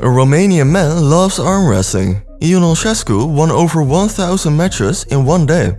A Romanian man loves arm wrestling. Ion Olszescu won over 1000 matches in one day.